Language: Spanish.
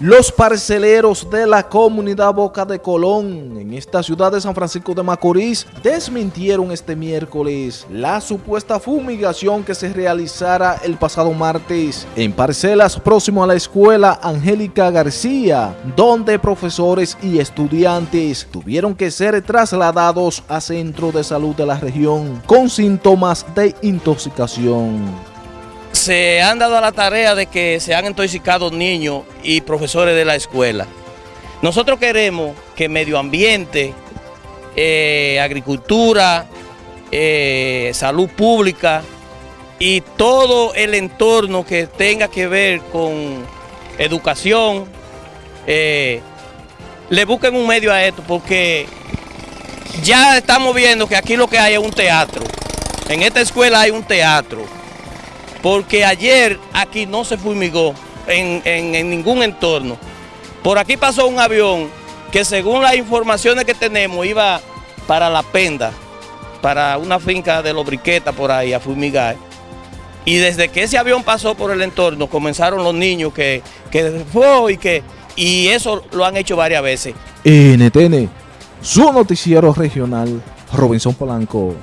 Los parceleros de la comunidad Boca de Colón en esta ciudad de San Francisco de Macorís desmintieron este miércoles la supuesta fumigación que se realizara el pasado martes en parcelas próximo a la escuela Angélica García, donde profesores y estudiantes tuvieron que ser trasladados a centro de salud de la región con síntomas de intoxicación se han dado a la tarea de que se han intoxicado niños y profesores de la escuela. Nosotros queremos que medio ambiente, eh, agricultura, eh, salud pública y todo el entorno que tenga que ver con educación, eh, le busquen un medio a esto porque ya estamos viendo que aquí lo que hay es un teatro. En esta escuela hay un teatro porque ayer aquí no se fumigó en, ningún entorno. Por aquí pasó un avión que según las informaciones que tenemos iba para La Penda, para una finca de los briquetas por ahí a fumigar. Y desde que ese avión pasó por el entorno comenzaron los niños que, que fue y que y eso lo han hecho varias veces. NTN, su noticiero regional, Robinson Polanco.